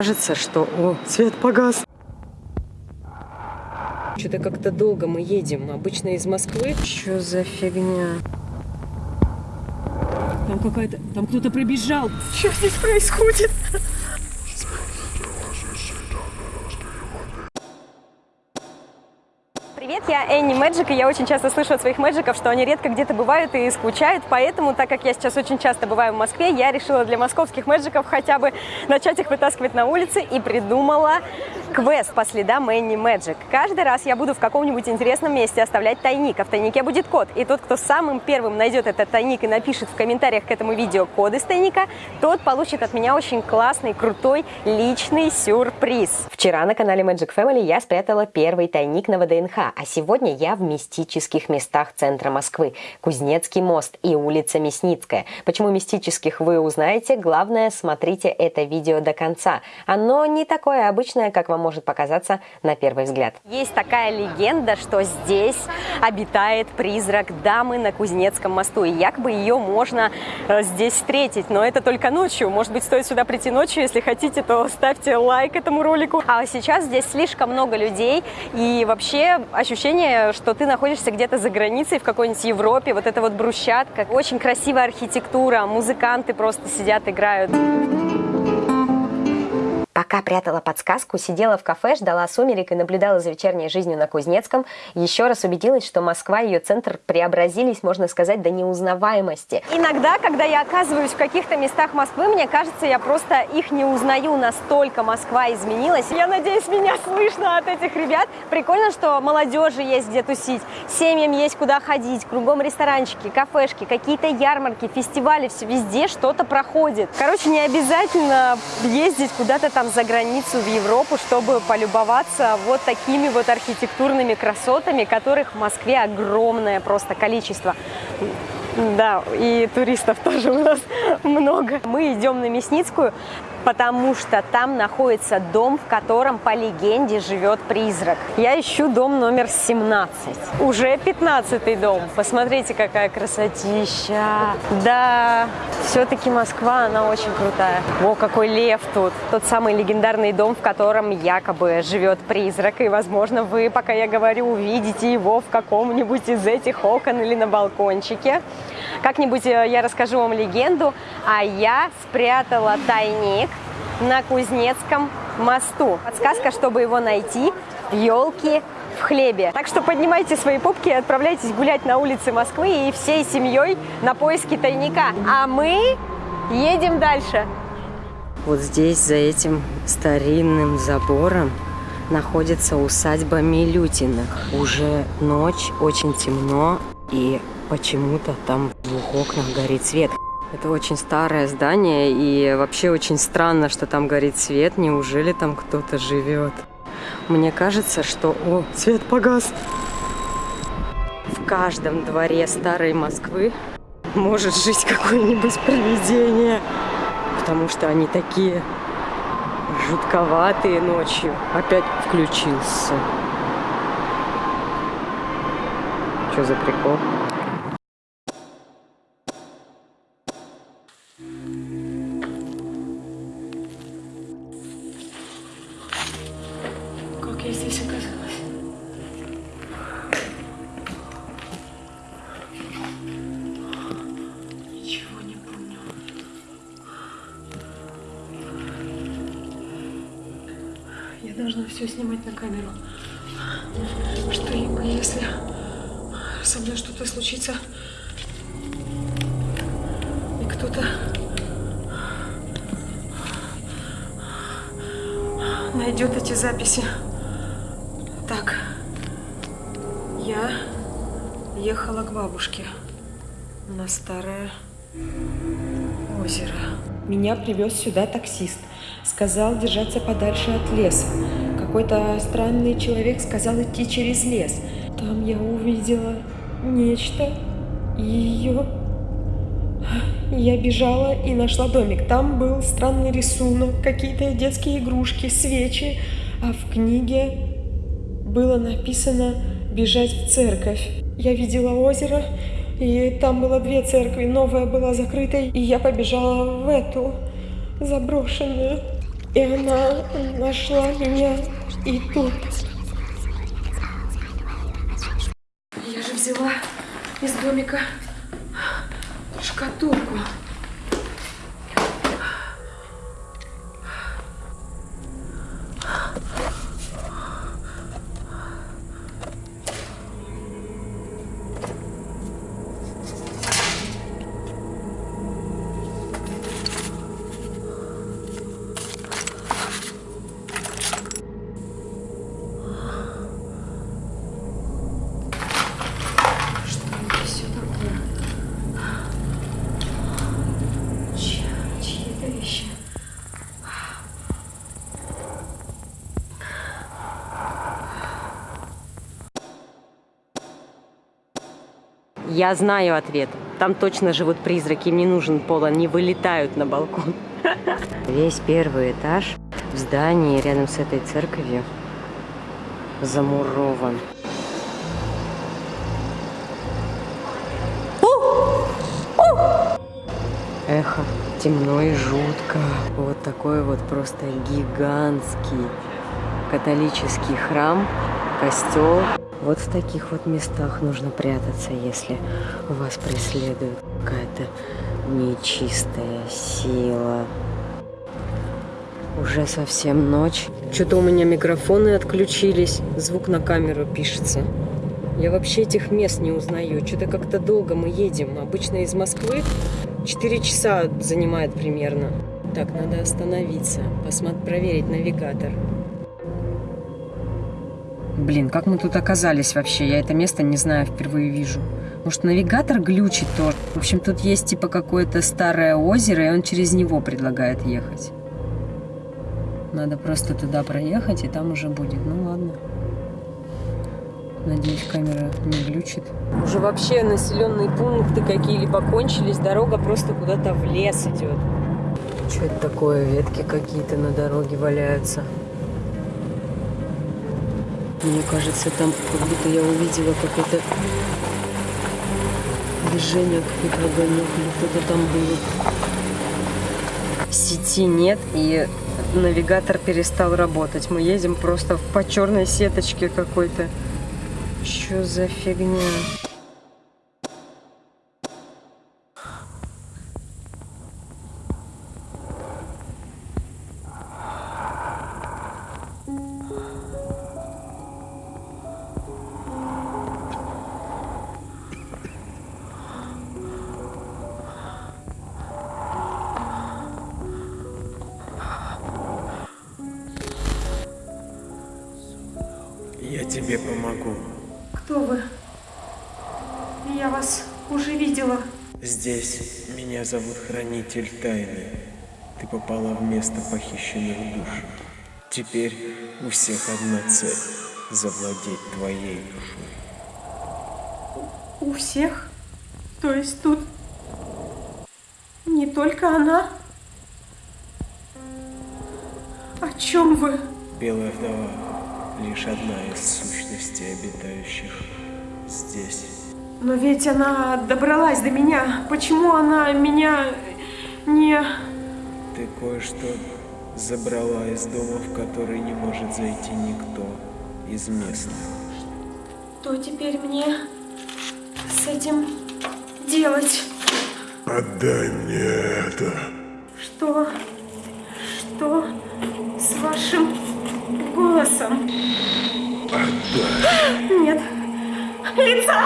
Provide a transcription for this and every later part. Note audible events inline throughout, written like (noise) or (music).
Кажется, что... О, свет погас. Что-то как-то долго мы едем. Обычно из Москвы. Что за фигня? Там какая-то... Там кто-то пробежал. Что здесь происходит? Я Энни Мэджик, и я очень часто слышу от своих мэджиков, что они редко где-то бывают и скучают, поэтому, так как я сейчас очень часто бываю в Москве, я решила для московских мэджиков хотя бы начать их вытаскивать на улицы и придумала квест по следам Энни Мэджик. Каждый раз я буду в каком-нибудь интересном месте оставлять тайник, а в тайнике будет код, и тот, кто самым первым найдет этот тайник и напишет в комментариях к этому видео код из тайника, тот получит от меня очень классный, крутой личный сюрприз. Вчера на канале Magic Family я спрятала первый тайник на ВДНХ, а сегодня я в мистических местах центра Москвы. Кузнецкий мост и улица Мясницкая. Почему мистических вы узнаете, главное смотрите это видео до конца. Оно не такое обычное, как вам может показаться на первый взгляд. Есть такая легенда, что здесь обитает призрак дамы на Кузнецком мосту, и якобы ее можно э, здесь встретить, но это только ночью. Может быть, стоит сюда прийти ночью, если хотите, то ставьте лайк этому ролику. А сейчас здесь слишком много людей, и вообще ощущение, что ты находишься где-то за границей, в какой-нибудь Европе, вот это вот брусчатка, очень красивая архитектура, музыканты просто сидят, играют. Пока прятала подсказку, сидела в кафе, ждала сумерек и наблюдала за вечерней жизнью на Кузнецком, еще раз убедилась, что Москва и ее центр преобразились, можно сказать, до неузнаваемости. Иногда, когда я оказываюсь в каких-то местах Москвы, мне кажется, я просто их не узнаю, настолько Москва изменилась. Я надеюсь, меня слышно от этих ребят. Прикольно, что молодежи есть где тусить, семьям есть куда ходить, кругом ресторанчики, кафешки, какие-то ярмарки, фестивали, все везде что-то проходит. Короче, не обязательно ездить куда-то там за границу, в Европу, чтобы полюбоваться вот такими вот архитектурными красотами, которых в Москве огромное просто количество. Да, и туристов тоже у нас (laughs) много. Мы идем на Мясницкую, потому что там находится дом, в котором по легенде живет призрак. Я ищу дом номер 17. Уже 15 дом. Посмотрите, какая красотища. Да, все-таки Москва, она очень крутая. О, какой лев тут. Тот самый легендарный дом, в котором якобы живет призрак. И, возможно, вы, пока я говорю, увидите его в каком-нибудь из этих окон или на балкончике. Как-нибудь э, я расскажу вам легенду, а я спрятала тайник на Кузнецком мосту. Подсказка, чтобы его найти, елки в хлебе. Так что поднимайте свои пупки и отправляйтесь гулять на улице Москвы и всей семьей на поиски тайника. А мы едем дальше. Вот здесь, за этим старинным забором, находится усадьба Милютиных. Уже ночь, очень темно, и почему-то там в двух окнах горит свет. Это очень старое здание, и вообще очень странно, что там горит свет. Неужели там кто-то живет? Мне кажется, что... О, свет погас! В каждом дворе старой Москвы может жить какое-нибудь привидение, потому что они такие жутковатые ночью. Опять включился. Что за прикол? Как я здесь оказалась? Ничего не помню. Я должна все снимать на камеру. Что если со мной что-то случится, и кто-то найдет эти записи. Так, я ехала к бабушке на старое озеро. Меня привез сюда таксист. Сказал держаться подальше от леса. Какой-то странный человек сказал идти через лес. Там я увидела нечто. Ее... Я бежала и нашла домик. Там был странный рисунок, какие-то детские игрушки, свечи. А в книге было написано «бежать в церковь». Я видела озеро, и там было две церкви. Новая была закрытой, и я побежала в эту заброшенную. И она нашла меня и тут. Из домика шкатулку. Я знаю ответ. Там точно живут призраки, им не нужен пол, они вылетают на балкон. (laughs) Весь первый этаж в здании рядом с этой церковью замурован. Эхо, темно и жутко. Вот такой вот просто гигантский католический храм, костел. Вот в таких вот местах нужно прятаться, если вас преследует какая-то нечистая сила. Уже совсем ночь. Что-то у меня микрофоны отключились, звук на камеру пишется. Я вообще этих мест не узнаю. Что-то как-то долго мы едем. Обычно из Москвы 4 часа занимает примерно. Так, надо остановиться, посмотреть, проверить навигатор. Блин, как мы тут оказались вообще? Я это место не знаю, впервые вижу. Может, навигатор глючит тоже? В общем, тут есть типа какое-то старое озеро, и он через него предлагает ехать. Надо просто туда проехать, и там уже будет. Ну ладно. Надеюсь, камера не глючит. Уже вообще населенные пункты какие-либо кончились. Дорога просто куда-то в лес идет. Что это такое? Ветки какие-то на дороге валяются. Мне кажется, там как будто я увидела какое-то движение, какой-то огонек, или кто-то там был. Сети нет, и навигатор перестал работать. Мы едем просто по черной сеточке какой-то. Что за фигня? Тебе помогу. Кто вы? Я вас уже видела. Здесь меня зовут Хранитель Тайны. Ты попала в место похищенных душ. Теперь у всех одна цель – завладеть твоей душой. У всех? То есть тут не только она? О чем вы? Белая вдова – лишь одна из сущностей, обитающих здесь. Но ведь она добралась до меня. Почему она меня не... Ты кое-что забрала из дома, в который не может зайти никто из местных. Что теперь мне с этим делать? Отдай мне это. Что? Что с вашим голосом? Нет. Лица!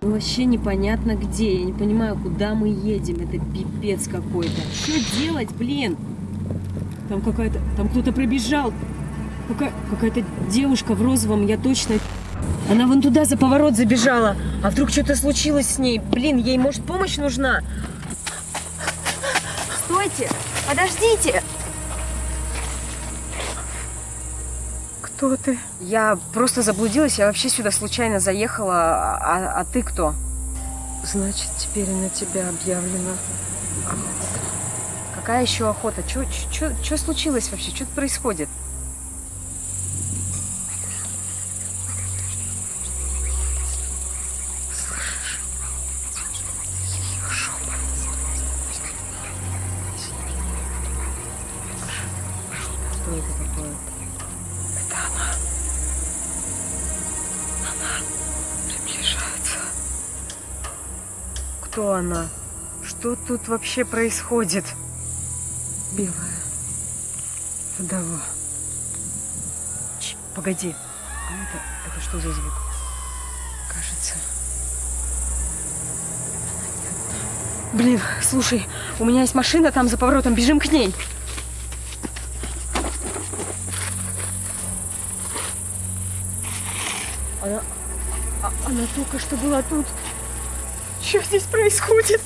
Вообще непонятно где. Я не понимаю, куда мы едем. Это пипец какой-то. Что делать, блин? Там какая-то... Там кто-то пробежал. Какая... Какая-то девушка в розовом, я точно... Она вон туда за поворот забежала. А вдруг что-то случилось с ней? Блин, ей, может, помощь нужна? Стойте! Подождите! Кто ты? Я просто заблудилась. Я вообще сюда случайно заехала. А, а ты кто? Значит, теперь на тебя объявлено. Какая еще охота? Что случилось вообще? Что тут происходит? какое-то такое. Это она. Она приближается. Кто она? Что тут вообще происходит? Белая. Вдова. Ч, погоди. А это, это что за звук? Кажется. Блин, слушай, у меня есть машина там за поворотом, бежим к ней. Она только что была тут. Что здесь происходит?